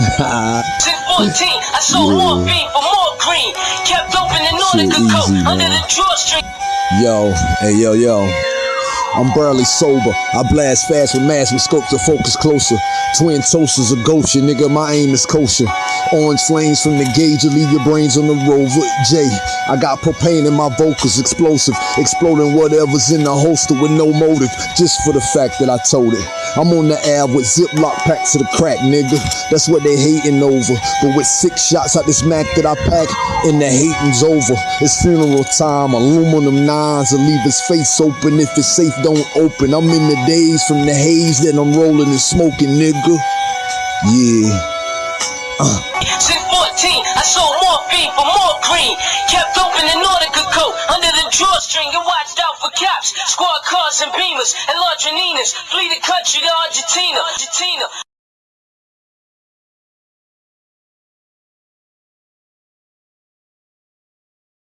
Since 14, I sold Yeah. more for more green. Kept open in Nordica Shit coat under the drawstring. Yo, hey yo yo. I'm barely sober. I blast fast with mass with scope to focus closer. Twin toasters of Goshen, nigga. My aim is kosher. Orange flames from the gauge will leave your brains on the rover. J, I got propane in my vocals, explosive, exploding whatever's in the holster with no motive, just for the fact that I told it. I'm on the ab with Ziploc packs to the crack, nigga. That's what they hating over. But with six shots out this Mac that I pack, and the hating's over. It's funeral time. Aluminum nines will leave his face open if it's safe. Don't open. I'm in the days from the haze that I'm rolling and smoking, nigga. Yeah. Uh. Since 14, I sold more beef for more green. Kept open in Nordica coat under cops. Squad cars and beamers and Ladrininas. Flee the country to Argentina. Argentina.